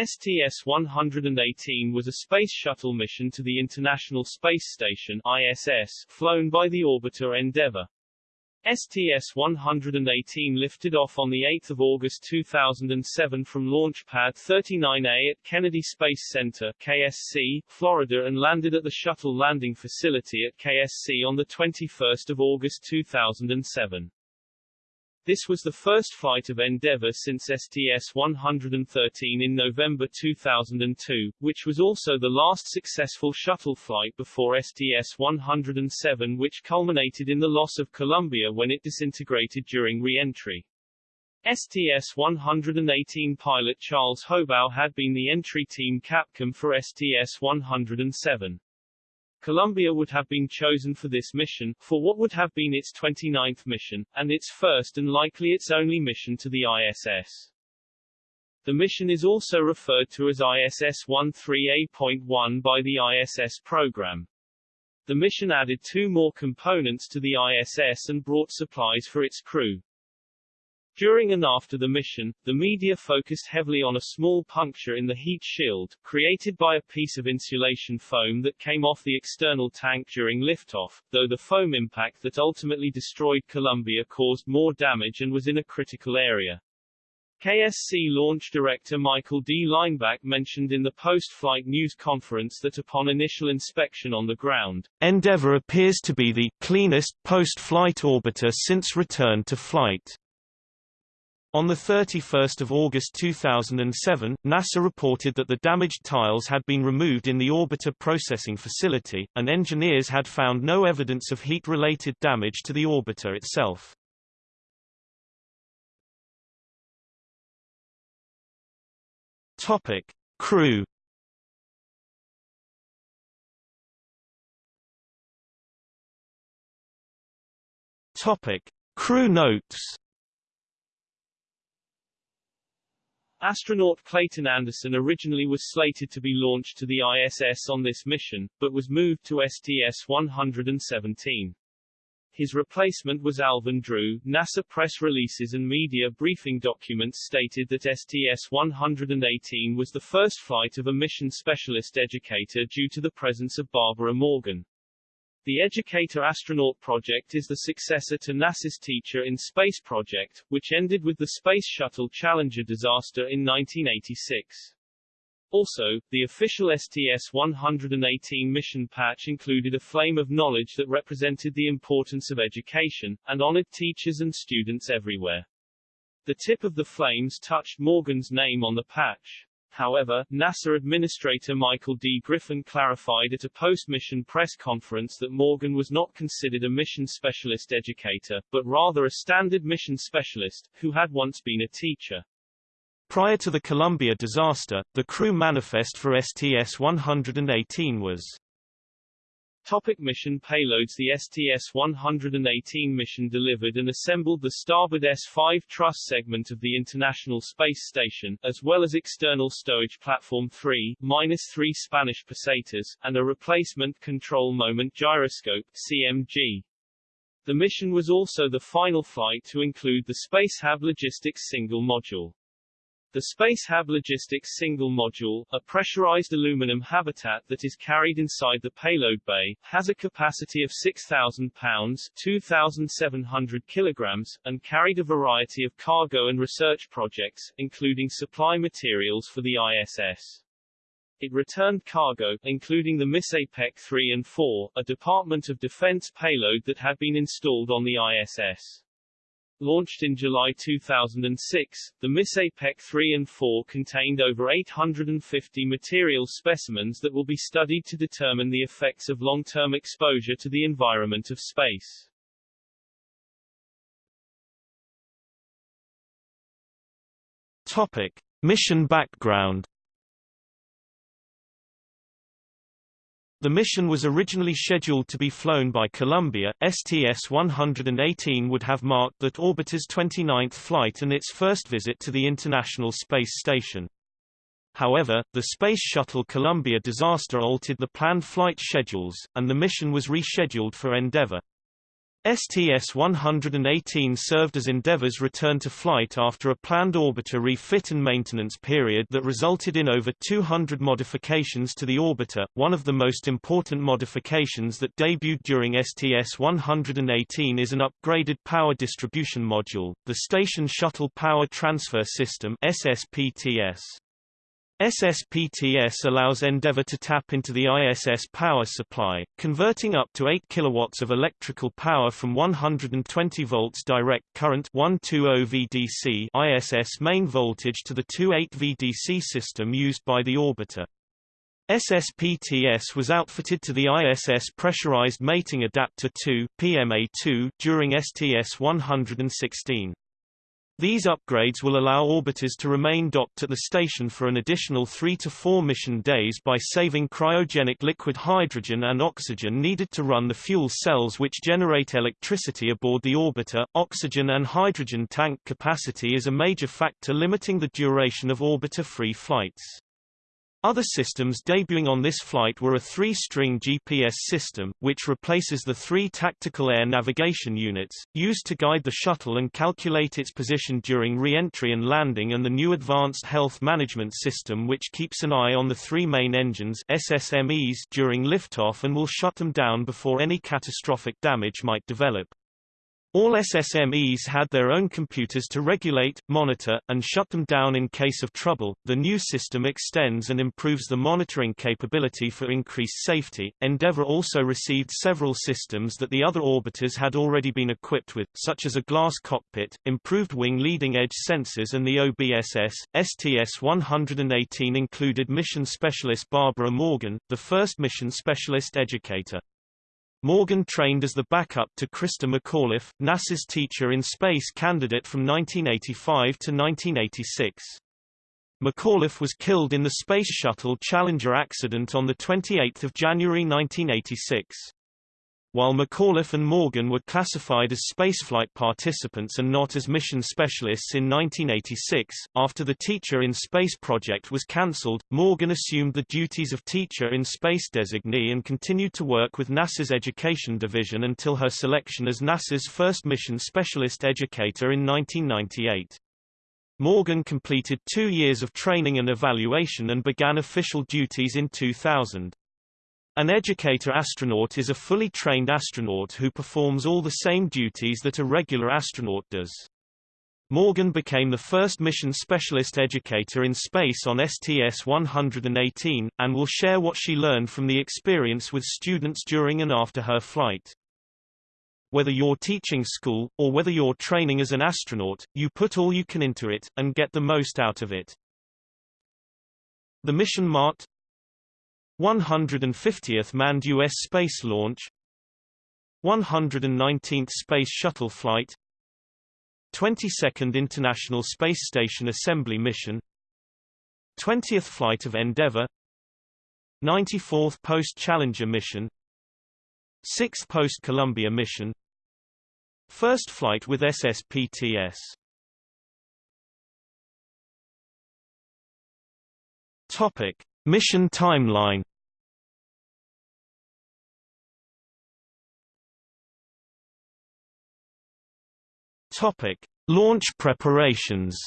STS-118 was a space shuttle mission to the International Space Station ISS, flown by the orbiter Endeavour. STS-118 lifted off on 8 August 2007 from Launch Pad 39A at Kennedy Space Center KSC, Florida and landed at the Shuttle Landing Facility at KSC on 21 August 2007. This was the first flight of Endeavour since STS-113 in November 2002, which was also the last successful shuttle flight before STS-107 which culminated in the loss of Columbia when it disintegrated during re-entry. STS-118 pilot Charles Hobaugh had been the entry team capcom for STS-107. Columbia would have been chosen for this mission, for what would have been its 29th mission, and its first and likely its only mission to the ISS. The mission is also referred to as ISS-13A.1 by the ISS program. The mission added two more components to the ISS and brought supplies for its crew. During and after the mission, the media focused heavily on a small puncture in the heat shield, created by a piece of insulation foam that came off the external tank during liftoff, though the foam impact that ultimately destroyed Columbia caused more damage and was in a critical area. KSC launch director Michael D. Leinbach mentioned in the post-flight news conference that upon initial inspection on the ground, Endeavour appears to be the cleanest post-flight orbiter since return to flight. On 31 August 2007, NASA reported that the damaged tiles had been removed in the orbiter processing facility, and engineers had found no evidence of heat-related damage to the orbiter itself. Topic. Crew Topic. Crew notes Astronaut Clayton Anderson originally was slated to be launched to the ISS on this mission, but was moved to STS-117. His replacement was Alvin Drew. NASA press releases and media briefing documents stated that STS-118 was the first flight of a mission specialist educator due to the presence of Barbara Morgan. The Educator Astronaut Project is the successor to NASA's Teacher in Space project, which ended with the Space Shuttle Challenger disaster in 1986. Also, the official STS-118 mission patch included a flame of knowledge that represented the importance of education, and honored teachers and students everywhere. The tip of the flames touched Morgan's name on the patch. However, NASA Administrator Michael D. Griffin clarified at a post-mission press conference that Morgan was not considered a mission specialist educator, but rather a standard mission specialist, who had once been a teacher. Prior to the Columbia disaster, the crew manifest for STS-118 was Topic mission payloads The STS-118 mission delivered and assembled the starboard S-5 truss segment of the International Space Station, as well as external stowage platform 3, minus 3 Spanish pesetas, and a replacement control moment gyroscope, CMG. The mission was also the final flight to include the Spacehab Logistics single module. The Spacehab Logistics single module, a pressurized aluminum habitat that is carried inside the payload bay, has a capacity of 6,000 pounds 2,700 kilograms, and carried a variety of cargo and research projects, including supply materials for the ISS. It returned cargo, including the MISSAPEC 3 and 4, a Department of Defense payload that had been installed on the ISS. Launched in July 2006, the MISSAPEC 3 and 4 contained over 850 material specimens that will be studied to determine the effects of long-term exposure to the environment of space. Topic. Mission background The mission was originally scheduled to be flown by Columbia. STS-118 would have marked that orbiter's 29th flight and its first visit to the International Space Station. However, the Space Shuttle Columbia disaster altered the planned flight schedules, and the mission was rescheduled for Endeavour. STS-118 served as Endeavour's return to flight after a planned orbiter refit and maintenance period that resulted in over 200 modifications to the orbiter. One of the most important modifications that debuted during STS-118 is an upgraded power distribution module, the Station Shuttle Power Transfer System SSPTS. SSPTS allows Endeavour to tap into the ISS power supply, converting up to 8 kilowatts of electrical power from 120 volts direct current 120 VDC ISS main voltage to the 28 VDC system used by the orbiter. SSPTS was outfitted to the ISS Pressurized Mating Adapter 2 PMA2 during STS-116. These upgrades will allow orbiters to remain docked at the station for an additional three to four mission days by saving cryogenic liquid hydrogen and oxygen needed to run the fuel cells which generate electricity aboard the orbiter. Oxygen and hydrogen tank capacity is a major factor limiting the duration of orbiter-free flights. Other systems debuting on this flight were a three-string GPS system, which replaces the three tactical air navigation units, used to guide the shuttle and calculate its position during re-entry and landing and the new Advanced Health Management System which keeps an eye on the three main engines SSMEs during liftoff and will shut them down before any catastrophic damage might develop. All SSMEs had their own computers to regulate, monitor, and shut them down in case of trouble. The new system extends and improves the monitoring capability for increased safety. Endeavour also received several systems that the other orbiters had already been equipped with, such as a glass cockpit, improved wing leading edge sensors, and the OBSS. STS 118 included mission specialist Barbara Morgan, the first mission specialist educator. Morgan trained as the backup to Christa McAuliffe, NASA's teacher in space candidate from 1985 to 1986. McAuliffe was killed in the Space Shuttle Challenger accident on 28 January 1986. While McAuliffe and Morgan were classified as spaceflight participants and not as mission specialists in 1986, after the Teacher in Space project was cancelled, Morgan assumed the duties of Teacher in Space designee and continued to work with NASA's Education Division until her selection as NASA's first mission specialist educator in 1998. Morgan completed two years of training and evaluation and began official duties in 2000. An educator astronaut is a fully trained astronaut who performs all the same duties that a regular astronaut does. Morgan became the first mission specialist educator in space on STS-118, and will share what she learned from the experience with students during and after her flight. Whether you're teaching school, or whether you're training as an astronaut, you put all you can into it, and get the most out of it. The mission marked 150th manned U.S. space launch 119th Space Shuttle flight 22nd International Space Station Assembly mission 20th flight of Endeavour 94th Post-Challenger mission 6th Post-Columbia mission First flight with SSPTS Topic Mission timeline Topic: Launch preparations.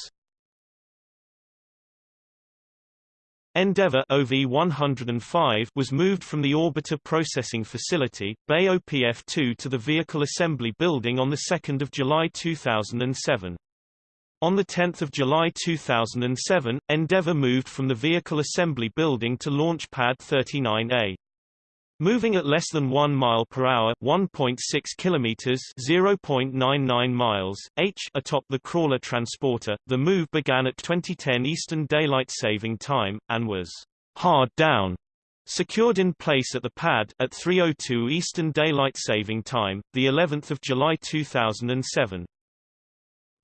Endeavour OV-105 was moved from the Orbiter Processing Facility, Bay OPF-2 to the Vehicle Assembly Building on 2 July 2007. On 10 July 2007, Endeavour moved from the Vehicle Assembly Building to Launch Pad 39A. Moving at less than 1 mile per hour, 1.6 kilometers, 0.99 miles, h atop the crawler transporter, the move began at 2010 Eastern Daylight Saving Time and was hard down secured in place at the pad at 3:02 Eastern Daylight Saving Time, the 11th of July 2007.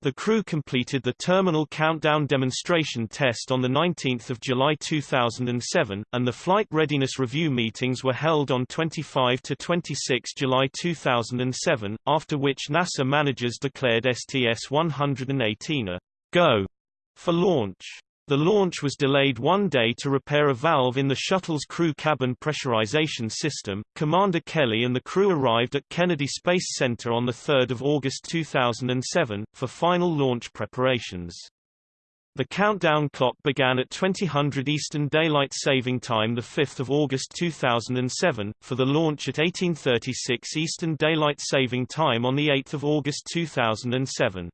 The crew completed the terminal countdown demonstration test on 19 July 2007, and the flight readiness review meetings were held on 25 to 26 July 2007, after which NASA managers declared STS-118 a go for launch. The launch was delayed one day to repair a valve in the shuttle's crew cabin pressurization system. Commander Kelly and the crew arrived at Kennedy Space Center on 3 August 2007, for final launch preparations. The countdown clock began at 2000 Eastern Daylight Saving Time 5 August 2007, for the launch at 1836 Eastern Daylight Saving Time on 8 August 2007.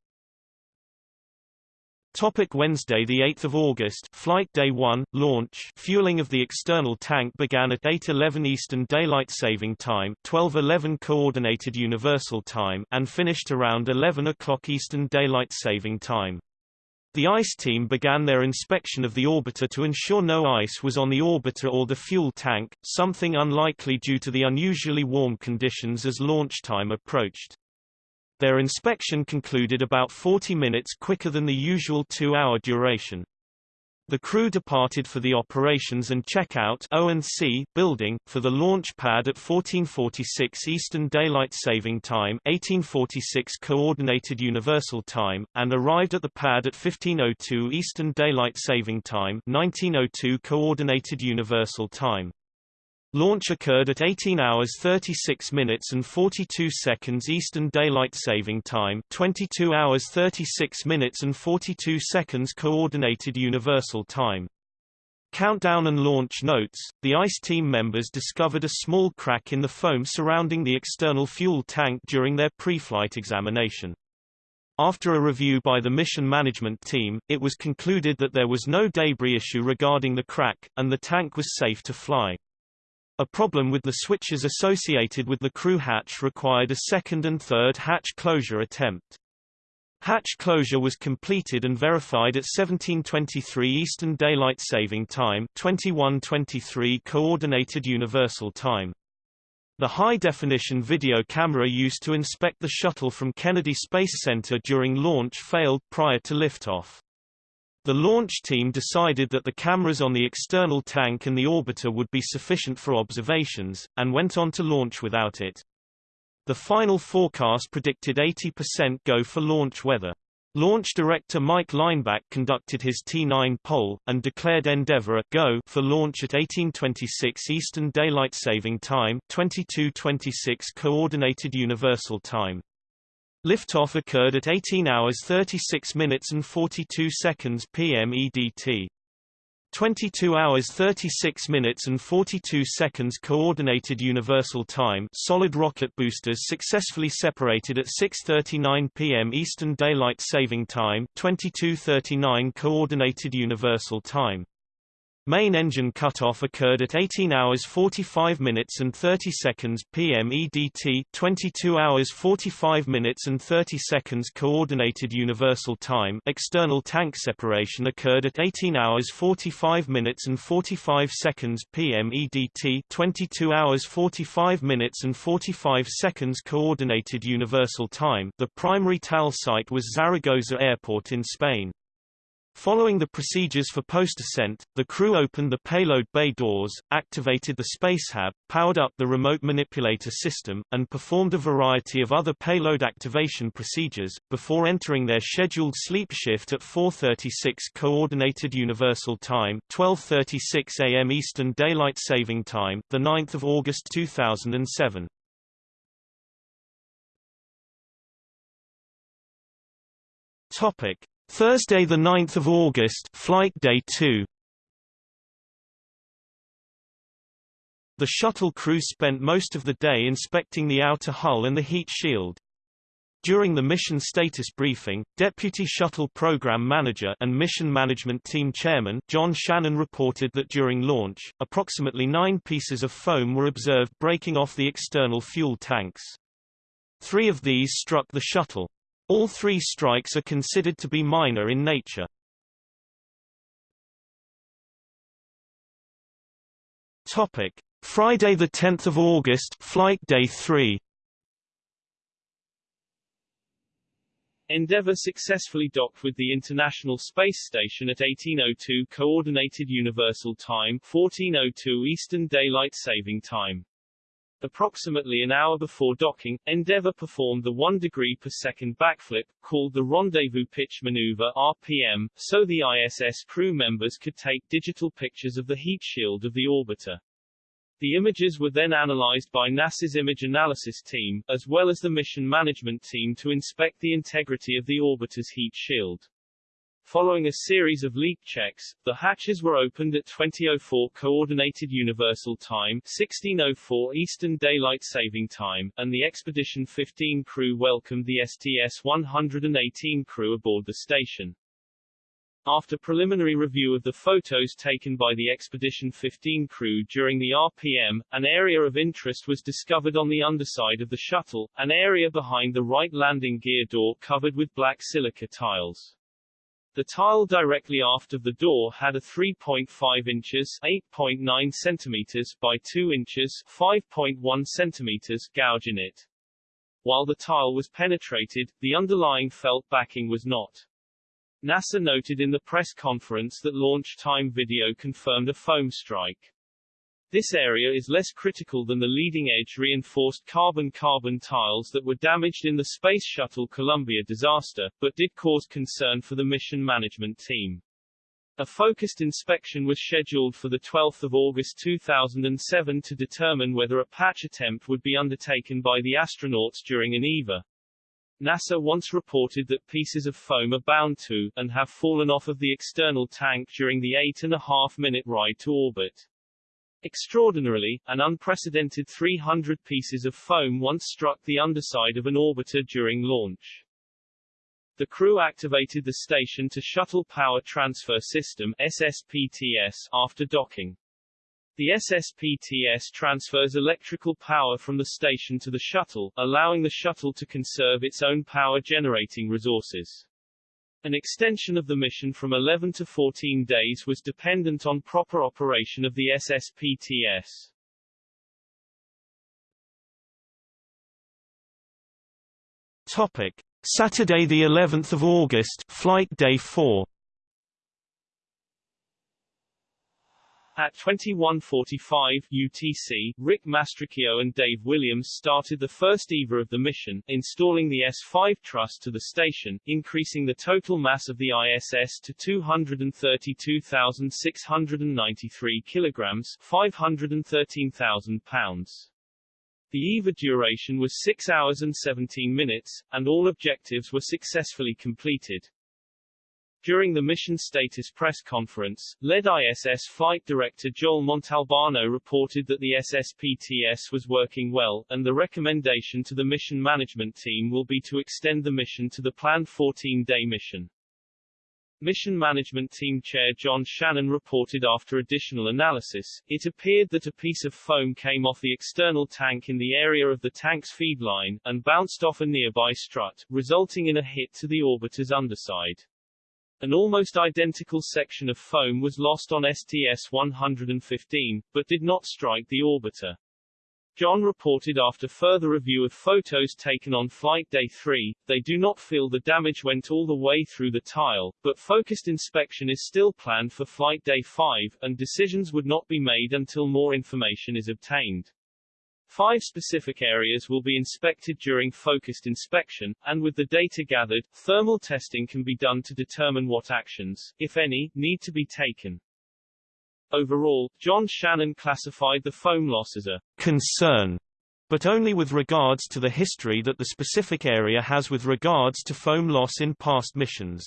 Topic Wednesday 8 August Flight Day 1, launch fueling of the external tank began at 8.11 Eastern Daylight Saving Time 12.11 Coordinated Universal Time and finished around 11 o'clock Eastern Daylight Saving Time. The ICE team began their inspection of the orbiter to ensure no ice was on the orbiter or the fuel tank, something unlikely due to the unusually warm conditions as launch time approached. Their inspection concluded about 40 minutes quicker than the usual two-hour duration. The crew departed for the operations and checkout O&C building, for the launch pad at 1446 Eastern Daylight Saving Time 1846 Coordinated Universal Time, and arrived at the pad at 1502 Eastern Daylight Saving Time 1902 Coordinated Universal Time. Launch occurred at 18 hours 36 minutes and 42 seconds Eastern Daylight Saving Time 22 hours 36 minutes and 42 seconds Coordinated Universal Time. Countdown and launch notes, the ICE team members discovered a small crack in the foam surrounding the external fuel tank during their pre-flight examination. After a review by the mission management team, it was concluded that there was no debris issue regarding the crack, and the tank was safe to fly. A problem with the switches associated with the crew hatch required a second and third hatch closure attempt. Hatch closure was completed and verified at 1723 Eastern Daylight Saving Time 2123 Coordinated Universal Time. The high-definition video camera used to inspect the shuttle from Kennedy Space Center during launch failed prior to liftoff. The launch team decided that the cameras on the external tank and the orbiter would be sufficient for observations, and went on to launch without it. The final forecast predicted 80% go for launch weather. Launch director Mike Leinbach conducted his T9 poll, and declared Endeavour a go for launch at 1826 Eastern Daylight Saving Time 2226 Coordinated Universal Time. Liftoff occurred at 18 hours 36 minutes and 42 seconds p.m. EDT. 22 hours 36 minutes and 42 seconds Coordinated Universal Time solid rocket boosters successfully separated at 6.39 p.m. Eastern Daylight Saving Time 22.39 Coordinated Universal Time Main engine cutoff occurred at 18 hours 45 minutes and 30 seconds p.m. EDT 22 hours 45 minutes and 30 seconds Coordinated Universal Time external tank separation occurred at 18 hours 45 minutes and 45 seconds p.m. EDT 22 hours 45 minutes and 45 seconds Coordinated Universal Time the primary TAL site was Zaragoza Airport in Spain. Following the procedures for post-ascent, the crew opened the payload bay doors, activated the Spacehab, powered up the remote manipulator system, and performed a variety of other payload activation procedures, before entering their scheduled sleep shift at 4.36 Coordinated Universal Time 12.36 am Eastern Daylight Saving Time, 9 August 2007. Topic. Thursday 9 August Flight Day 2 The shuttle crew spent most of the day inspecting the outer hull and the heat shield. During the mission status briefing, Deputy Shuttle Program Manager and Mission Management Team Chairman John Shannon reported that during launch, approximately nine pieces of foam were observed breaking off the external fuel tanks. Three of these struck the shuttle. All three strikes are considered to be minor in nature. Topic: Friday the 10th of August, flight day 3. Endeavour successfully docked with the International Space Station at 1802 Coordinated Universal Time 1402 Eastern Daylight Saving Time. Approximately an hour before docking, Endeavour performed the 1 degree per second backflip, called the Rendezvous Pitch Maneuver RPM, so the ISS crew members could take digital pictures of the heat shield of the orbiter. The images were then analyzed by NASA's image analysis team, as well as the mission management team to inspect the integrity of the orbiter's heat shield. Following a series of leak checks, the hatches were opened at 2004 Coordinated Universal Time 1604 Eastern Daylight Saving Time, and the Expedition 15 crew welcomed the STS-118 crew aboard the station. After preliminary review of the photos taken by the Expedition 15 crew during the RPM, an area of interest was discovered on the underside of the shuttle, an area behind the right landing gear door covered with black silica tiles. The tile directly aft of the door had a 3.5 inches 8.9 centimeters by 2 inches 5.1 centimeters gouge in it. While the tile was penetrated, the underlying felt backing was not. NASA noted in the press conference that launch time video confirmed a foam strike. This area is less critical than the leading-edge reinforced carbon-carbon tiles that were damaged in the Space Shuttle Columbia disaster, but did cause concern for the mission management team. A focused inspection was scheduled for 12 August 2007 to determine whether a patch attempt would be undertaken by the astronauts during an EVA. NASA once reported that pieces of foam are bound to, and have fallen off of the external tank during the eight and a half minute ride to orbit. Extraordinarily, an unprecedented 300 pieces of foam once struck the underside of an orbiter during launch. The crew activated the Station to Shuttle Power Transfer System SSPTS after docking. The SSPTS transfers electrical power from the station to the shuttle, allowing the shuttle to conserve its own power generating resources. An extension of the mission from 11 to 14 days was dependent on proper operation of the SSPTS. Topic: Saturday the 11th of August, flight day 4. At 21.45 UTC, Rick Mastracchio and Dave Williams started the first EVA of the mission, installing the S-5 truss to the station, increasing the total mass of the ISS to 232,693 kilograms 513,000 pounds. The EVA duration was 6 hours and 17 minutes, and all objectives were successfully completed. During the mission status press conference, lead ISS flight director Joel Montalbano reported that the SSPTS was working well, and the recommendation to the mission management team will be to extend the mission to the planned 14-day mission. Mission Management Team Chair John Shannon reported after additional analysis, it appeared that a piece of foam came off the external tank in the area of the tank's feed line, and bounced off a nearby strut, resulting in a hit to the orbiter's underside. An almost identical section of foam was lost on STS-115, but did not strike the orbiter. John reported after further review of photos taken on flight day 3, they do not feel the damage went all the way through the tile, but focused inspection is still planned for flight day 5, and decisions would not be made until more information is obtained. Five specific areas will be inspected during focused inspection, and with the data gathered, thermal testing can be done to determine what actions, if any, need to be taken. Overall, John Shannon classified the foam loss as a concern, but only with regards to the history that the specific area has with regards to foam loss in past missions.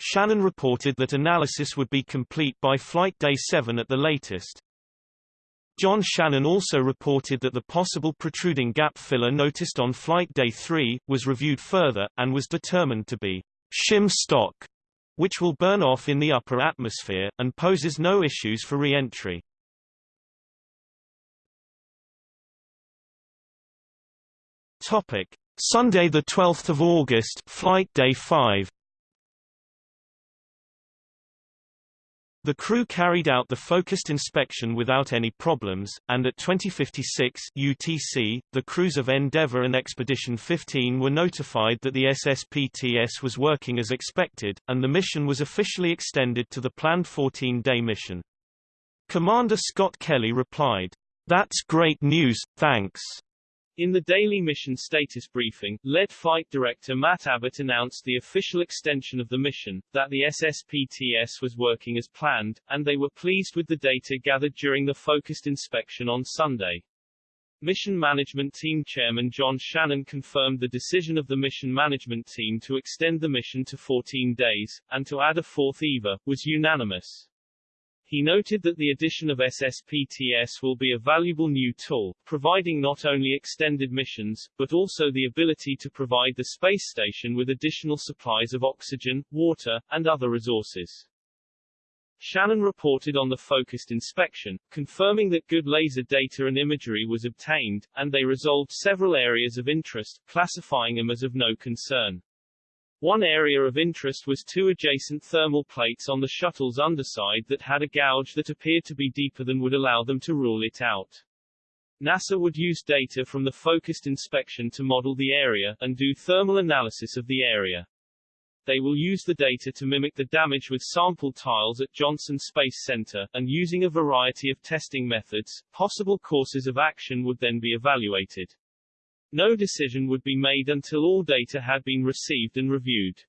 Shannon reported that analysis would be complete by flight day 7 at the latest. John Shannon also reported that the possible protruding gap filler noticed on flight day 3, was reviewed further, and was determined to be shim stock, which will burn off in the upper atmosphere, and poses no issues for re-entry. Sunday 12 August flight day 5 The crew carried out the focused inspection without any problems, and at 2056 UTC, the crews of Endeavour and Expedition 15 were notified that the SSPTS was working as expected, and the mission was officially extended to the planned 14-day mission. Commander Scott Kelly replied, That's great news, thanks. In the daily mission status briefing, lead flight director Matt Abbott announced the official extension of the mission, that the SSPTS was working as planned, and they were pleased with the data gathered during the focused inspection on Sunday. Mission Management Team Chairman John Shannon confirmed the decision of the Mission Management Team to extend the mission to 14 days, and to add a fourth EVA, was unanimous. He noted that the addition of SSPTS will be a valuable new tool, providing not only extended missions, but also the ability to provide the space station with additional supplies of oxygen, water, and other resources. Shannon reported on the focused inspection, confirming that good laser data and imagery was obtained, and they resolved several areas of interest, classifying them as of no concern. One area of interest was two adjacent thermal plates on the shuttle's underside that had a gouge that appeared to be deeper than would allow them to rule it out. NASA would use data from the focused inspection to model the area, and do thermal analysis of the area. They will use the data to mimic the damage with sample tiles at Johnson Space Center, and using a variety of testing methods, possible courses of action would then be evaluated. No decision would be made until all data had been received and reviewed.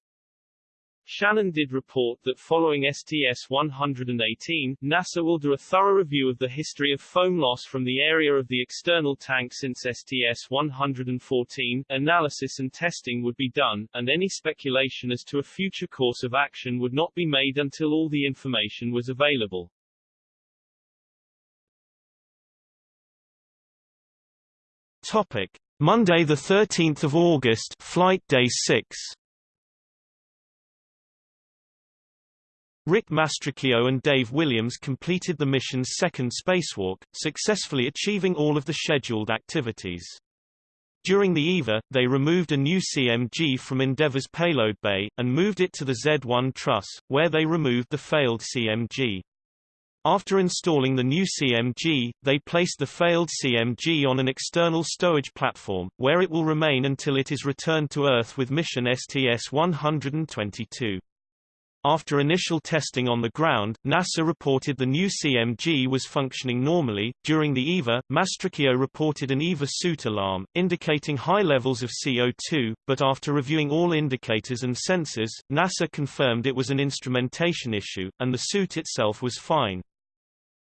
Shannon did report that following STS-118, NASA will do a thorough review of the history of foam loss from the area of the external tank since STS-114, analysis and testing would be done, and any speculation as to a future course of action would not be made until all the information was available. Topic. Monday, 13 August, Flight Day 6. Rick Mastracchio and Dave Williams completed the mission's second spacewalk, successfully achieving all of the scheduled activities. During the EVA, they removed a new CMG from Endeavour's payload bay, and moved it to the Z-1 truss, where they removed the failed CMG. After installing the new CMG, they placed the failed CMG on an external stowage platform, where it will remain until it is returned to Earth with mission STS-122. After initial testing on the ground, NASA reported the new CMG was functioning normally. During the EVA, Mastracchio reported an EVA suit alarm, indicating high levels of CO2, but after reviewing all indicators and sensors, NASA confirmed it was an instrumentation issue, and the suit itself was fine.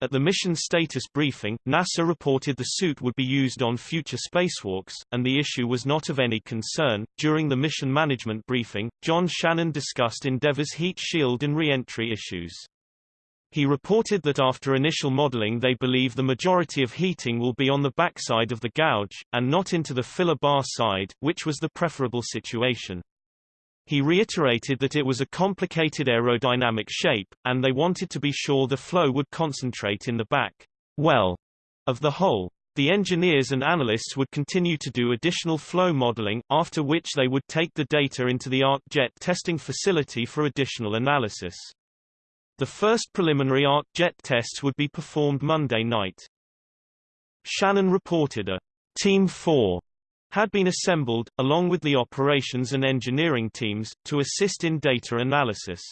At the mission status briefing, NASA reported the suit would be used on future spacewalks, and the issue was not of any concern. During the mission management briefing, John Shannon discussed Endeavour's heat shield and re-entry issues. He reported that after initial modeling they believe the majority of heating will be on the backside of the gouge, and not into the filler bar side, which was the preferable situation. He reiterated that it was a complicated aerodynamic shape, and they wanted to be sure the flow would concentrate in the back well of the hole. The engineers and analysts would continue to do additional flow modeling, after which they would take the data into the ArcJet testing facility for additional analysis. The first preliminary ArcJet tests would be performed Monday night. Shannon reported a Team 4 had been assembled, along with the operations and engineering teams, to assist in data analysis.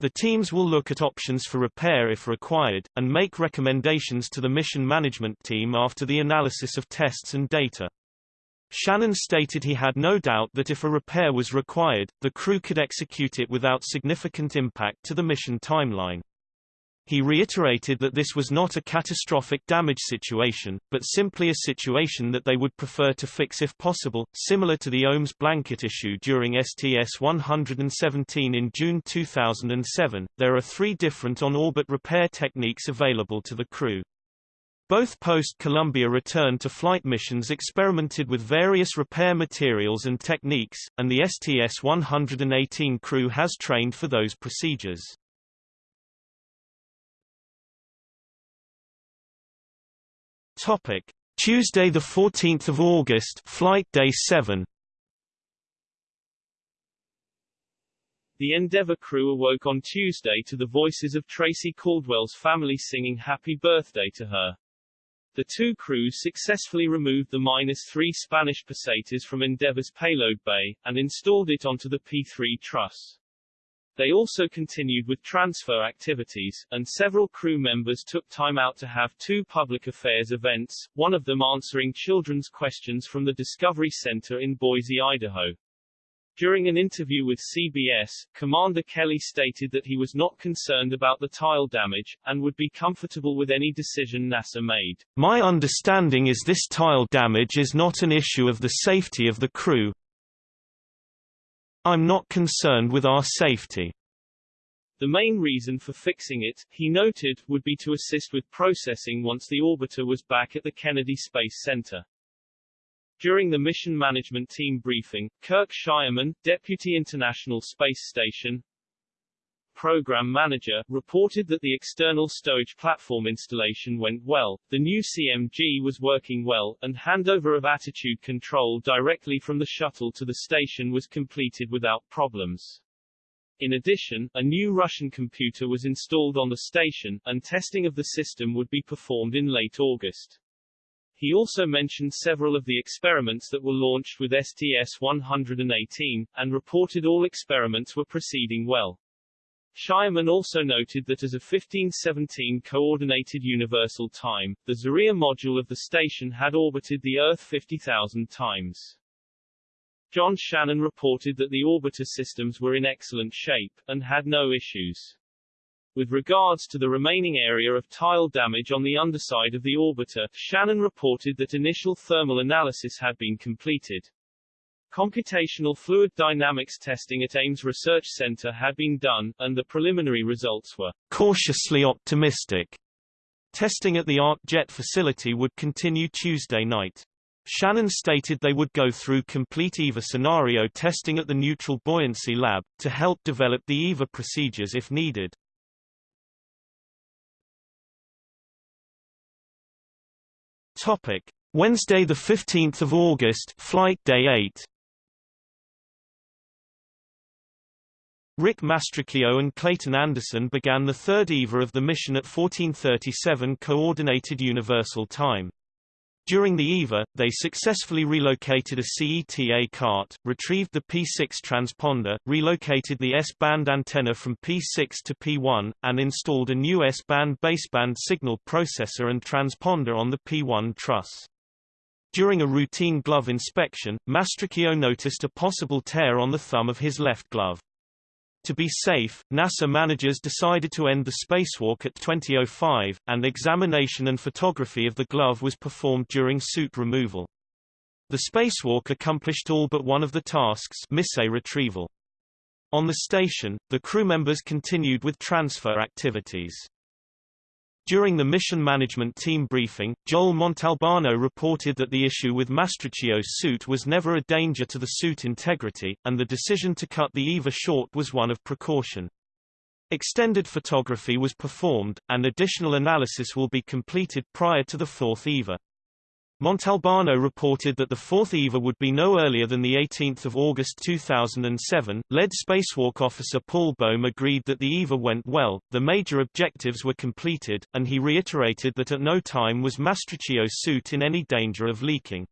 The teams will look at options for repair if required, and make recommendations to the mission management team after the analysis of tests and data. Shannon stated he had no doubt that if a repair was required, the crew could execute it without significant impact to the mission timeline. He reiterated that this was not a catastrophic damage situation, but simply a situation that they would prefer to fix if possible, similar to the OMS blanket issue during STS-117 in June 2007. There are three different on-orbit repair techniques available to the crew. Both post-Columbia return to flight missions experimented with various repair materials and techniques, and the STS-118 crew has trained for those procedures. Topic: Tuesday the 14th of August, flight day 7. The Endeavour crew awoke on Tuesday to the voices of Tracy Caldwell's family singing happy birthday to her. The two crews successfully removed the -3 Spanish pesetas from Endeavour's payload bay, and installed it onto the P-3 truss. They also continued with transfer activities, and several crew members took time out to have two public affairs events, one of them answering children's questions from the Discovery Center in Boise, Idaho. During an interview with CBS, Commander Kelly stated that he was not concerned about the tile damage, and would be comfortable with any decision NASA made. My understanding is this tile damage is not an issue of the safety of the crew. I'm not concerned with our safety. The main reason for fixing it, he noted, would be to assist with processing once the orbiter was back at the Kennedy Space Center. During the mission management team briefing, Kirk Shireman, Deputy International Space Station Program Manager, reported that the external stowage platform installation went well, the new CMG was working well, and handover of attitude control directly from the shuttle to the station was completed without problems. In addition, a new Russian computer was installed on the station, and testing of the system would be performed in late August. He also mentioned several of the experiments that were launched with STS-118, and reported all experiments were proceeding well. Shireman also noted that as a 1517 Coordinated Universal Time, the Zarya module of the station had orbited the Earth 50,000 times. John Shannon reported that the orbiter systems were in excellent shape, and had no issues. With regards to the remaining area of tile damage on the underside of the orbiter, Shannon reported that initial thermal analysis had been completed. Computational fluid dynamics testing at Ames Research Center had been done, and the preliminary results were cautiously optimistic. Testing at the Arc Jet facility would continue Tuesday night. Shannon stated they would go through complete EVA scenario testing at the Neutral Buoyancy Lab, to help develop the EVA procedures if needed. Topic: Wednesday the 15th of August, flight day 8. Rick Mastracchio and Clayton Anderson began the third EVA of the mission at 1437 Coordinated Universal Time. During the EVA, they successfully relocated a CETA cart, retrieved the P6 transponder, relocated the S-band antenna from P6 to P1, and installed a new S-band baseband signal processor and transponder on the P1 truss. During a routine glove inspection, Mastracchio noticed a possible tear on the thumb of his left glove. To be safe, NASA managers decided to end the spacewalk at 2005, and examination and photography of the glove was performed during suit removal. The spacewalk accomplished all but one of the tasks missile retrieval. On the station, the crew members continued with transfer activities. During the mission management team briefing, Joel Montalbano reported that the issue with Mastracchio's suit was never a danger to the suit integrity, and the decision to cut the EVA short was one of precaution. Extended photography was performed, and additional analysis will be completed prior to the fourth EVA. Montalbano reported that the fourth EVA would be no earlier than 18 August 2007. Lead spacewalk officer Paul Bohm agreed that the EVA went well, the major objectives were completed, and he reiterated that at no time was Mastracchio's suit in any danger of leaking.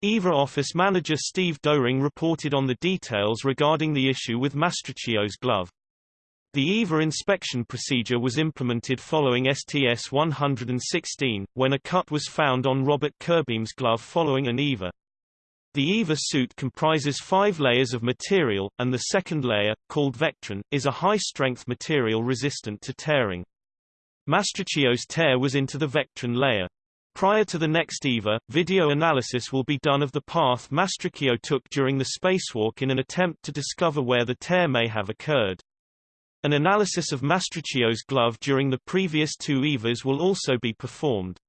EVA office manager Steve Doering reported on the details regarding the issue with Mastracchio's glove. The EVA inspection procedure was implemented following STS-116, when a cut was found on Robert Curbeam's glove following an EVA. The EVA suit comprises five layers of material, and the second layer, called Vectran, is a high-strength material resistant to tearing. Mastracchio's tear was into the Vectran layer. Prior to the next EVA, video analysis will be done of the path Mastracchio took during the spacewalk in an attempt to discover where the tear may have occurred. An analysis of Mastracchio's glove during the previous two EVAs will also be performed.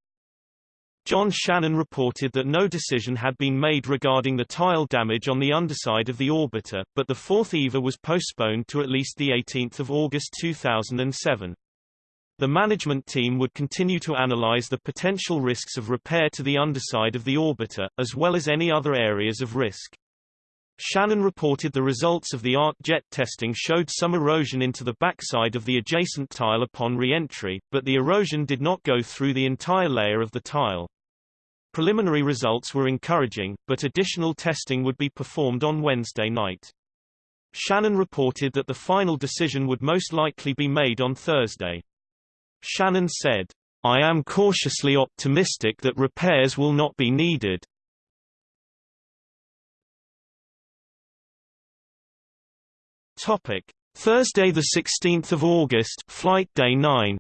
John Shannon reported that no decision had been made regarding the tile damage on the underside of the orbiter, but the fourth EVA was postponed to at least 18 August 2007. The management team would continue to analyze the potential risks of repair to the underside of the orbiter, as well as any other areas of risk. Shannon reported the results of the arc jet testing showed some erosion into the backside of the adjacent tile upon re-entry, but the erosion did not go through the entire layer of the tile. Preliminary results were encouraging, but additional testing would be performed on Wednesday night. Shannon reported that the final decision would most likely be made on Thursday. Shannon said, I am cautiously optimistic that repairs will not be needed. Topic: Thursday the 16th of August, flight day 9.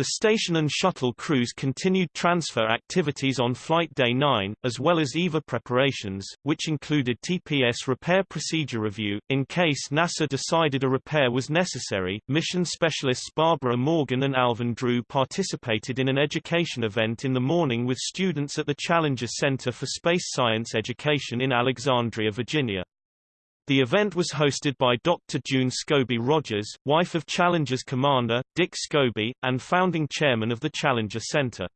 The station and shuttle crews continued transfer activities on Flight Day 9, as well as EVA preparations, which included TPS repair procedure review. In case NASA decided a repair was necessary, mission specialists Barbara Morgan and Alvin Drew participated in an education event in the morning with students at the Challenger Center for Space Science Education in Alexandria, Virginia. The event was hosted by Dr. June Scobee Rodgers, wife of Challenger's commander, Dick Scobee, and founding chairman of the Challenger Center.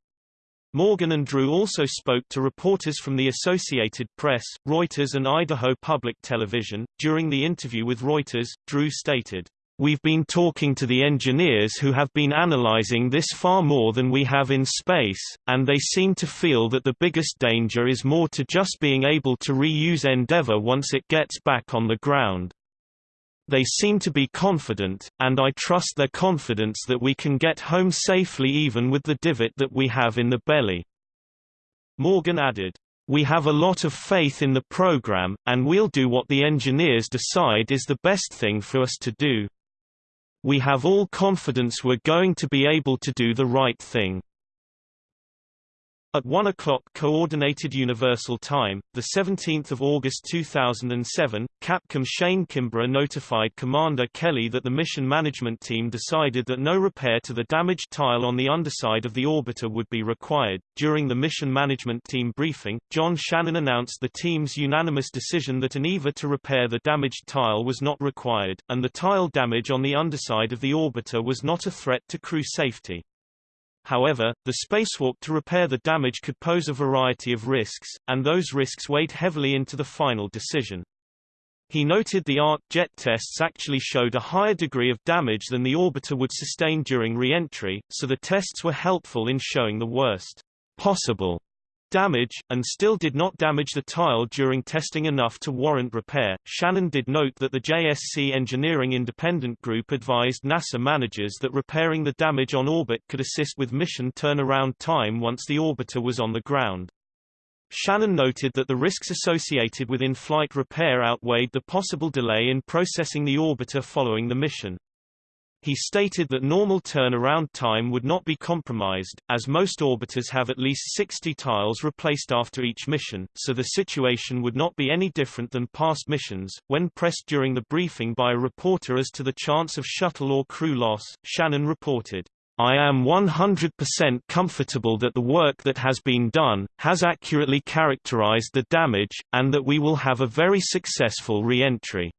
Morgan and Drew also spoke to reporters from the Associated Press, Reuters and Idaho Public Television. During the interview with Reuters, Drew stated, We've been talking to the engineers who have been analyzing this far more than we have in space, and they seem to feel that the biggest danger is more to just being able to reuse Endeavour once it gets back on the ground. They seem to be confident, and I trust their confidence that we can get home safely even with the divot that we have in the belly. Morgan added, we have a lot of faith in the program, and we'll do what the engineers decide is the best thing for us to do. We have all confidence we're going to be able to do the right thing. At 1 o'clock Coordinated Universal Time, 17 August 2007, Capcom Shane Kimbrough notified Commander Kelly that the mission management team decided that no repair to the damaged tile on the underside of the orbiter would be required. During the mission management team briefing, John Shannon announced the team's unanimous decision that an EVA to repair the damaged tile was not required, and the tile damage on the underside of the orbiter was not a threat to crew safety. However, the spacewalk to repair the damage could pose a variety of risks, and those risks weighed heavily into the final decision. He noted the arc jet tests actually showed a higher degree of damage than the orbiter would sustain during re-entry, so the tests were helpful in showing the worst possible damage, and still did not damage the tile during testing enough to warrant repair. Shannon did note that the JSC Engineering Independent Group advised NASA managers that repairing the damage on orbit could assist with mission turnaround time once the orbiter was on the ground. Shannon noted that the risks associated with in-flight repair outweighed the possible delay in processing the orbiter following the mission. He stated that normal turnaround time would not be compromised, as most orbiters have at least 60 tiles replaced after each mission, so the situation would not be any different than past missions. When pressed during the briefing by a reporter as to the chance of shuttle or crew loss, Shannon reported, I am 100% comfortable that the work that has been done, has accurately characterized the damage, and that we will have a very successful re-entry.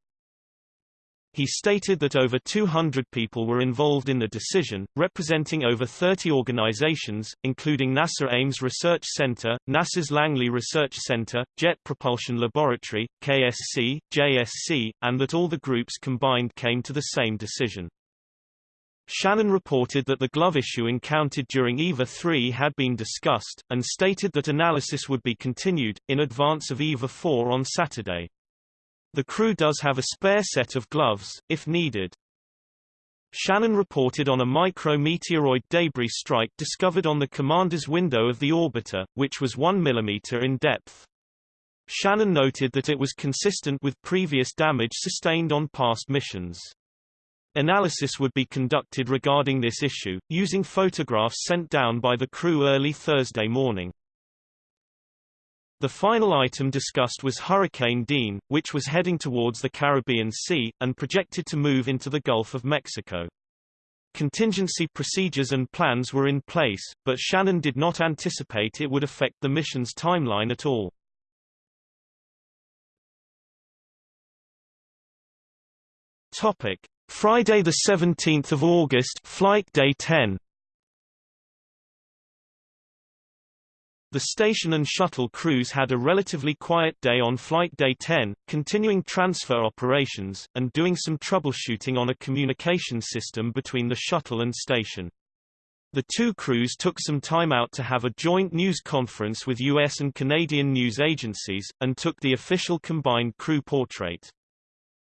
He stated that over 200 people were involved in the decision, representing over 30 organizations, including NASA Ames Research Center, NASA's Langley Research Center, Jet Propulsion Laboratory, KSC, JSC, and that all the groups combined came to the same decision. Shannon reported that the glove issue encountered during EVA 3 had been discussed, and stated that analysis would be continued, in advance of EVA 4 on Saturday. The crew does have a spare set of gloves, if needed. Shannon reported on a micrometeoroid debris strike discovered on the commander's window of the orbiter, which was 1 mm in depth. Shannon noted that it was consistent with previous damage sustained on past missions. Analysis would be conducted regarding this issue, using photographs sent down by the crew early Thursday morning. The final item discussed was Hurricane Dean, which was heading towards the Caribbean Sea, and projected to move into the Gulf of Mexico. Contingency procedures and plans were in place, but Shannon did not anticipate it would affect the mission's timeline at all. Topic: Friday the 17th of August, flight day 10. The station and shuttle crews had a relatively quiet day on Flight Day 10, continuing transfer operations, and doing some troubleshooting on a communication system between the shuttle and station. The two crews took some time out to have a joint news conference with U.S. and Canadian news agencies, and took the official combined crew portrait.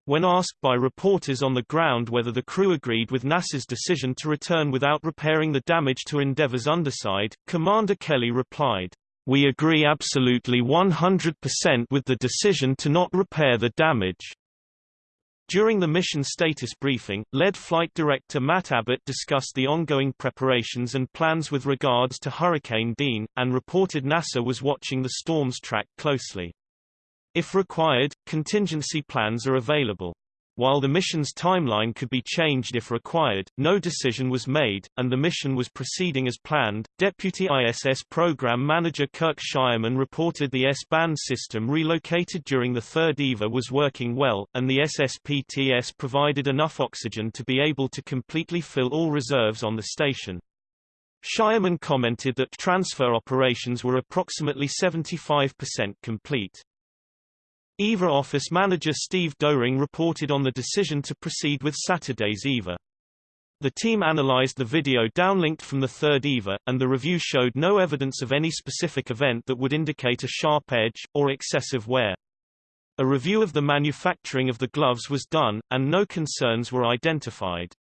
When asked by reporters on the ground whether the crew agreed with NASA's decision to return without repairing the damage to Endeavour's underside, Commander Kelly replied, We agree absolutely 100% with the decision to not repair the damage. During the mission status briefing, lead flight director Matt Abbott discussed the ongoing preparations and plans with regards to Hurricane Dean, and reported NASA was watching the storm's track closely. If required, contingency plans are available. While the mission's timeline could be changed if required, no decision was made, and the mission was proceeding as planned. Deputy ISS Program Manager Kirk Shireman reported the S-band system relocated during the third EVA was working well, and the SSPTS provided enough oxygen to be able to completely fill all reserves on the station. Shireman commented that transfer operations were approximately 75% complete. EVA office manager Steve Doering reported on the decision to proceed with Saturday's EVA. The team analyzed the video downlinked from the third EVA, and the review showed no evidence of any specific event that would indicate a sharp edge, or excessive wear. A review of the manufacturing of the gloves was done, and no concerns were identified.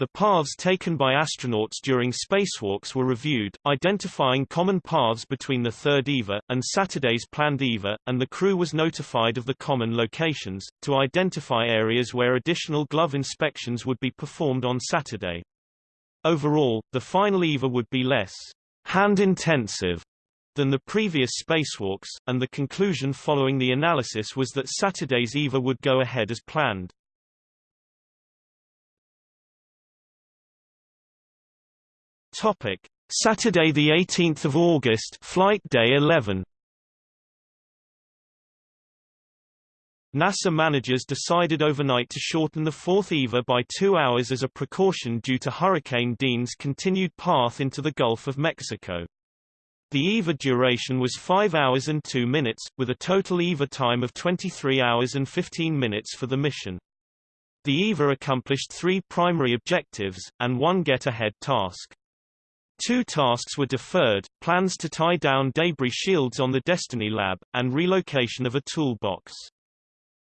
The paths taken by astronauts during spacewalks were reviewed, identifying common paths between the third EVA, and Saturday's planned EVA, and the crew was notified of the common locations, to identify areas where additional glove inspections would be performed on Saturday. Overall, the final EVA would be less hand-intensive than the previous spacewalks, and the conclusion following the analysis was that Saturday's EVA would go ahead as planned. Topic: Saturday the 18th of August, flight day 11. NASA managers decided overnight to shorten the fourth EVA by two hours as a precaution due to Hurricane Dean's continued path into the Gulf of Mexico. The EVA duration was 5 hours and 2 minutes, with a total EVA time of 23 hours and 15 minutes for the mission. The EVA accomplished three primary objectives, and one get-ahead task. Two tasks were deferred, plans to tie down debris shields on the Destiny Lab, and relocation of a toolbox.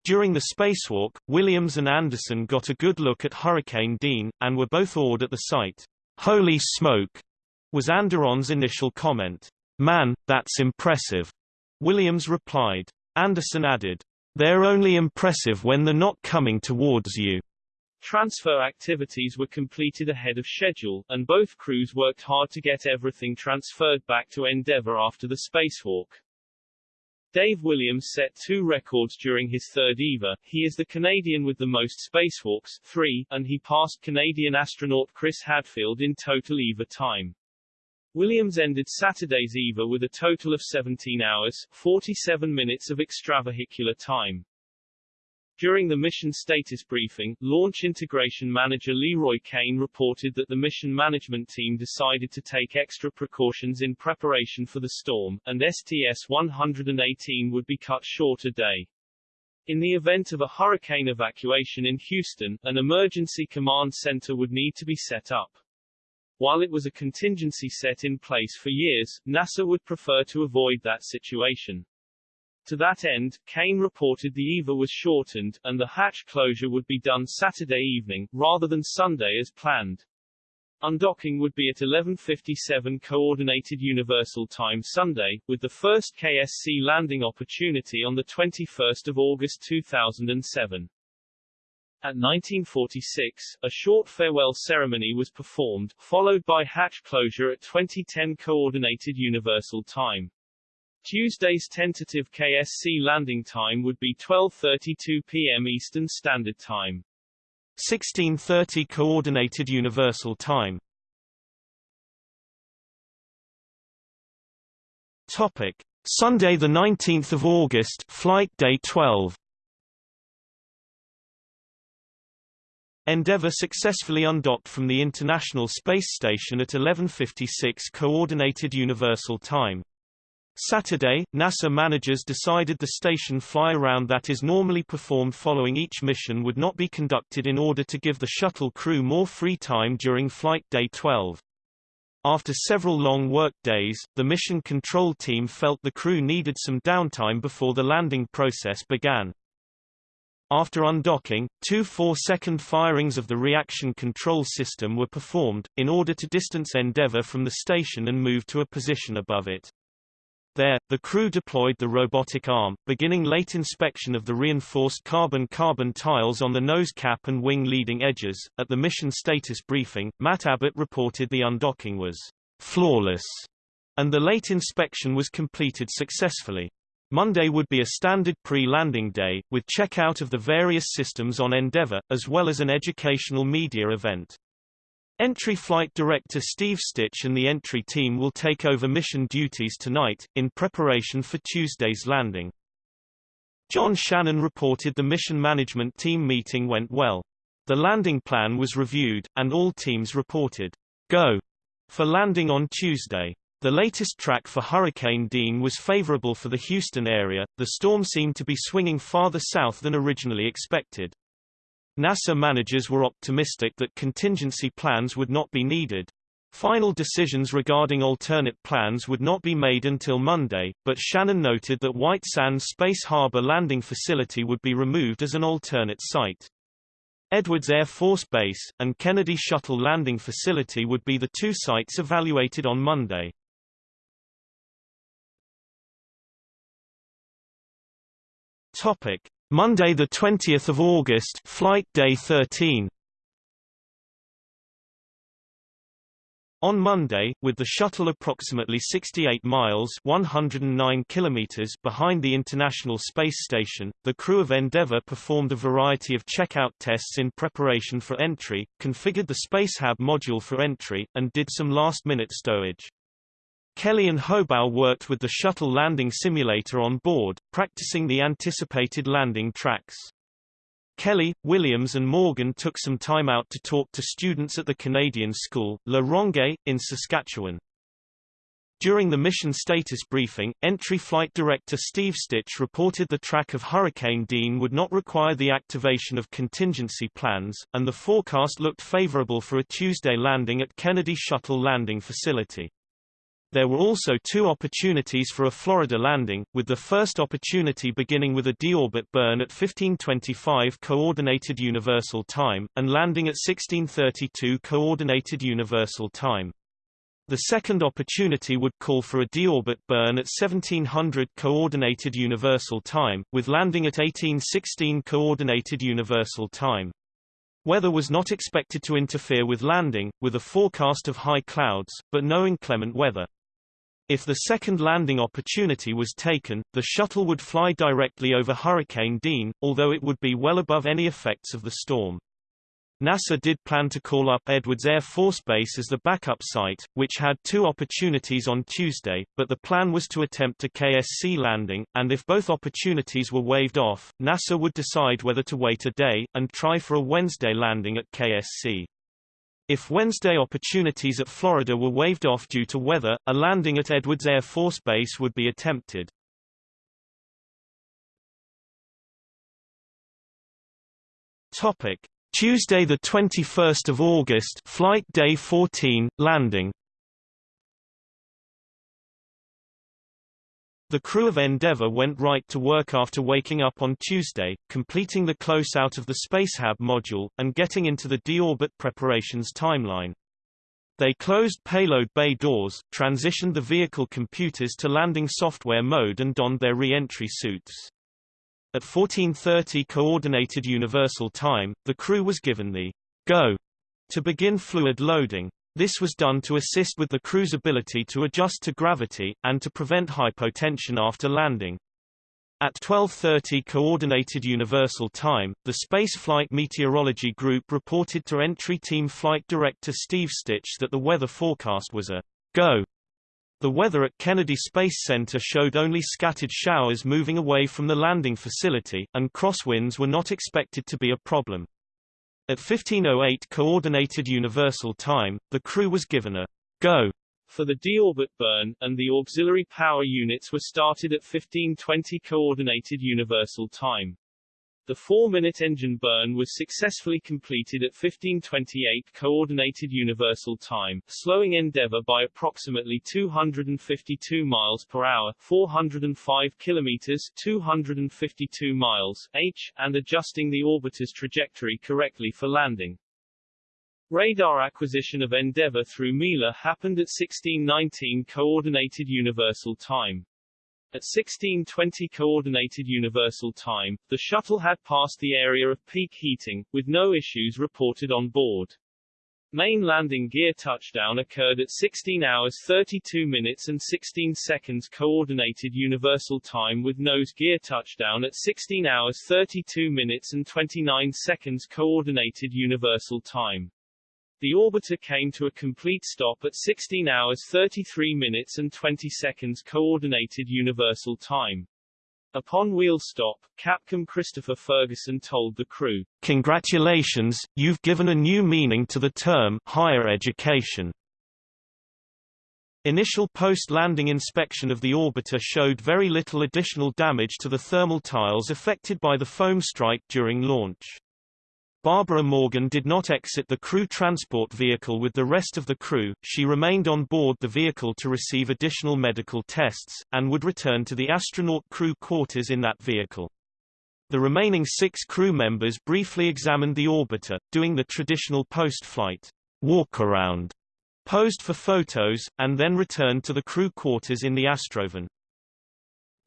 During the spacewalk, Williams and Anderson got a good look at Hurricane Dean, and were both awed at the sight. Holy smoke, was Anderson's initial comment. Man, that's impressive. Williams replied. Anderson added, They're only impressive when they're not coming towards you. Transfer activities were completed ahead of schedule, and both crews worked hard to get everything transferred back to Endeavour after the spacewalk. Dave Williams set two records during his third EVA. He is the Canadian with the most spacewalks, three, and he passed Canadian astronaut Chris Hadfield in total EVA time. Williams ended Saturday's EVA with a total of 17 hours, 47 minutes of extravehicular time. During the mission status briefing, Launch Integration Manager LeRoy Cain reported that the mission management team decided to take extra precautions in preparation for the storm, and STS-118 would be cut short a day. In the event of a hurricane evacuation in Houston, an emergency command center would need to be set up. While it was a contingency set in place for years, NASA would prefer to avoid that situation. To that end, Cain reported the EVA was shortened, and the hatch closure would be done Saturday evening, rather than Sunday as planned. Undocking would be at 11.57 Coordinated Universal Time Sunday, with the first KSC landing opportunity on 21 August 2007. At 1946, a short farewell ceremony was performed, followed by hatch closure at 2010 Coordinated Universal Time. Tuesday's tentative KSC landing time would be 12.32 p.m. Eastern Standard Time. 1630 Coordinated Universal Time. Topic: Sunday the 19th of August, flight day 12. Endeavour successfully undocked from the International Space Station at 11:56 Coordinated Universal Time. Saturday, NASA managers decided the station fly-around that is normally performed following each mission would not be conducted in order to give the shuttle crew more free time during Flight Day 12. After several long work days, the mission control team felt the crew needed some downtime before the landing process began. After undocking, two four-second firings of the reaction control system were performed, in order to distance Endeavour from the station and move to a position above it. There, the crew deployed the robotic arm, beginning late inspection of the reinforced carbon-carbon tiles on the nose cap and wing leading edges. At the mission status briefing, Matt Abbott reported the undocking was flawless, and the late inspection was completed successfully. Monday would be a standard pre-landing day, with checkout of the various systems on Endeavour, as well as an educational media event. Entry Flight Director Steve Stich and the entry team will take over mission duties tonight, in preparation for Tuesday's landing. John Shannon reported the mission management team meeting went well. The landing plan was reviewed, and all teams reported, go, for landing on Tuesday. The latest track for Hurricane Dean was favorable for the Houston area, the storm seemed to be swinging farther south than originally expected. NASA managers were optimistic that contingency plans would not be needed. Final decisions regarding alternate plans would not be made until Monday, but Shannon noted that White Sands Space Harbor landing facility would be removed as an alternate site. Edwards Air Force Base, and Kennedy Shuttle Landing Facility would be the two sites evaluated on Monday. Topic. Monday the 20th of August, flight day 13. On Monday, with the shuttle approximately 68 miles 109 kilometers behind the International Space Station, the crew of Endeavour performed a variety of checkout tests in preparation for entry, configured the Spacehab module for entry, and did some last-minute stowage. Kelly and Hobaugh worked with the shuttle landing simulator on board, practicing the anticipated landing tracks. Kelly, Williams and Morgan took some time out to talk to students at the Canadian school, La Ronge, in Saskatchewan. During the mission status briefing, entry flight director Steve Stich reported the track of Hurricane Dean would not require the activation of contingency plans, and the forecast looked favorable for a Tuesday landing at Kennedy Shuttle Landing Facility. There were also two opportunities for a Florida landing, with the first opportunity beginning with a deorbit burn at 1525 Coordinated Universal Time, and landing at 1632 Coordinated Universal Time. The second opportunity would call for a deorbit burn at 1700 Coordinated Universal Time, with landing at 1816 Coordinated Universal Time. Weather was not expected to interfere with landing, with a forecast of high clouds, but no inclement weather. If the second landing opportunity was taken, the shuttle would fly directly over Hurricane Dean, although it would be well above any effects of the storm. NASA did plan to call up Edwards Air Force Base as the backup site, which had two opportunities on Tuesday, but the plan was to attempt a KSC landing, and if both opportunities were waved off, NASA would decide whether to wait a day, and try for a Wednesday landing at KSC. If Wednesday opportunities at Florida were waved off due to weather, a landing at Edwards Air Force Base would be attempted. Topic: Tuesday the 21st of August, flight day 14, landing. The crew of Endeavour went right to work after waking up on Tuesday, completing the close out of the Spacehab module, and getting into the deorbit preparations timeline. They closed payload bay doors, transitioned the vehicle computers to landing software mode and donned their re-entry suits. At 14.30 Coordinated Universal Time, the crew was given the go to begin fluid loading. This was done to assist with the crew's ability to adjust to gravity, and to prevent hypotension after landing. At 12.30 Coordinated Universal Time, the Spaceflight Meteorology Group reported to Entry Team Flight Director Steve Stich that the weather forecast was a go. The weather at Kennedy Space Center showed only scattered showers moving away from the landing facility, and crosswinds were not expected to be a problem. At 1508 Coordinated Universal Time, the crew was given a go for the deorbit burn, and the auxiliary power units were started at 1520 Coordinated Universal Time. The four-minute engine burn was successfully completed at 1528 Coordinated Universal Time, slowing Endeavour by approximately 252 miles per hour 405 kilometers 252 miles h, and adjusting the orbiter's trajectory correctly for landing. Radar acquisition of Endeavour through Mila happened at 1619 Coordinated Universal Time. At 1620 Coordinated Universal Time, the shuttle had passed the area of peak heating, with no issues reported on board. Main landing gear touchdown occurred at 16 hours 32 minutes and 16 seconds Coordinated Universal Time with nose gear touchdown at 16 hours 32 minutes and 29 seconds Coordinated Universal Time. The orbiter came to a complete stop at 16 hours 33 minutes and 20 seconds Coordinated Universal Time. Upon wheel stop, Capcom Christopher Ferguson told the crew, Congratulations, you've given a new meaning to the term higher education. Initial post-landing inspection of the orbiter showed very little additional damage to the thermal tiles affected by the foam strike during launch. Barbara Morgan did not exit the crew transport vehicle with the rest of the crew, she remained on board the vehicle to receive additional medical tests, and would return to the astronaut crew quarters in that vehicle. The remaining six crew members briefly examined the orbiter, doing the traditional post-flight walk-around posed for photos, and then returned to the crew quarters in the Astrovan.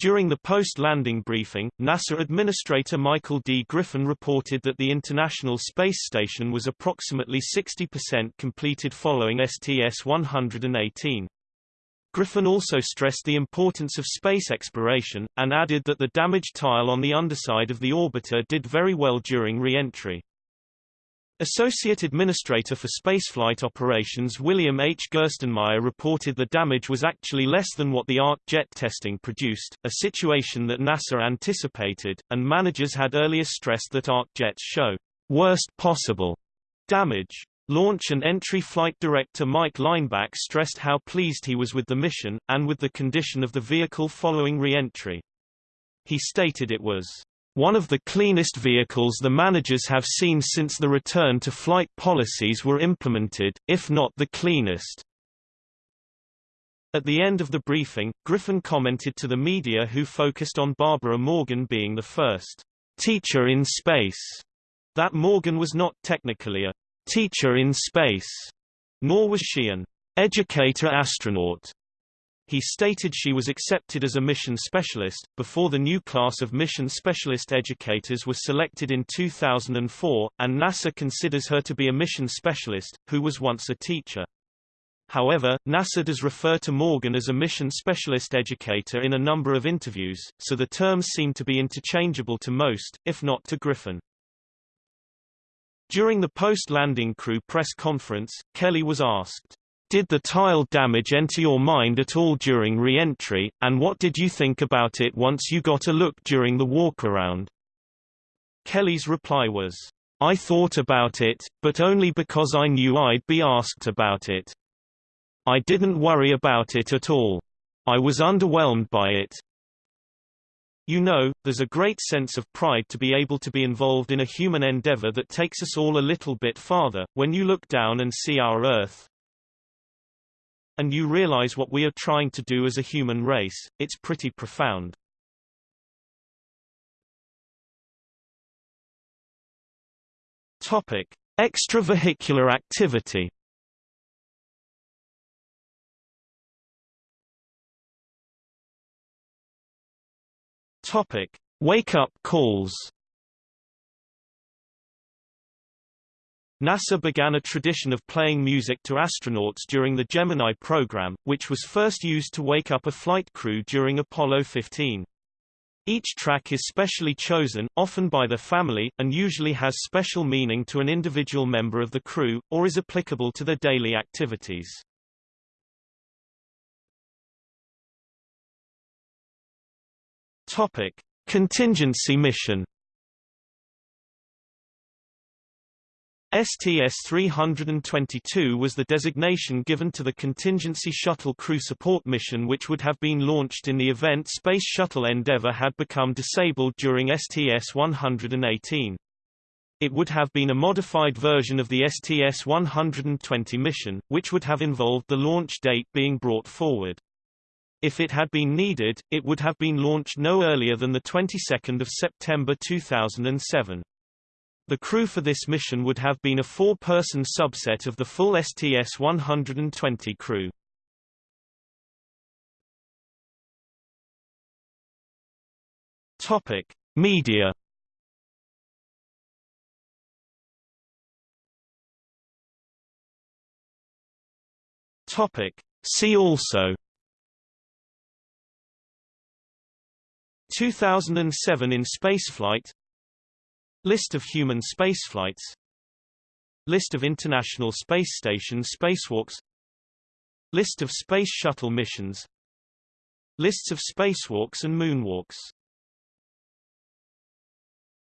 During the post-landing briefing, NASA Administrator Michael D. Griffin reported that the International Space Station was approximately 60% completed following STS-118. Griffin also stressed the importance of space exploration, and added that the damaged tile on the underside of the orbiter did very well during re-entry. Associate Administrator for Spaceflight Operations William H. Gerstenmaier reported the damage was actually less than what the ARC jet testing produced, a situation that NASA anticipated, and managers had earlier stressed that ARC jets show worst possible damage. Launch and Entry Flight Director Mike Leinbach stressed how pleased he was with the mission, and with the condition of the vehicle following re-entry. He stated it was one of the cleanest vehicles the managers have seen since the return to flight policies were implemented, if not the cleanest. At the end of the briefing, Griffin commented to the media who focused on Barbara Morgan being the first teacher in space, that Morgan was not technically a teacher in space, nor was she an educator astronaut. He stated she was accepted as a mission specialist, before the new class of mission specialist educators was selected in 2004, and NASA considers her to be a mission specialist, who was once a teacher. However, NASA does refer to Morgan as a mission specialist educator in a number of interviews, so the terms seem to be interchangeable to most, if not to Griffin. During the post-landing crew press conference, Kelly was asked, did the tile damage enter your mind at all during re-entry, and what did you think about it once you got a look during the walk-around? Kelly's reply was, I thought about it, but only because I knew I'd be asked about it. I didn't worry about it at all. I was underwhelmed by it. You know, there's a great sense of pride to be able to be involved in a human endeavor that takes us all a little bit farther, when you look down and see our Earth, and you realize what we are trying to do as a human race, it's pretty profound. Topic: Extravehicular activity. Topic: Wake-up calls. NASA began a tradition of playing music to astronauts during the Gemini program, which was first used to wake up a flight crew during Apollo 15. Each track is specially chosen, often by the family, and usually has special meaning to an individual member of the crew, or is applicable to their daily activities. Topic. Contingency mission STS-322 was the designation given to the Contingency Shuttle Crew Support mission which would have been launched in the event Space Shuttle Endeavour had become disabled during STS-118. It would have been a modified version of the STS-120 mission, which would have involved the launch date being brought forward. If it had been needed, it would have been launched no earlier than the 22nd of September 2007. The crew for this mission would have been a four-person subset of the full STS-120 crew. Topic: Media. Topic: See also 2007 in spaceflight List of human spaceflights. List of International Space Station spacewalks. List of Space Shuttle missions. Lists of spacewalks and moonwalks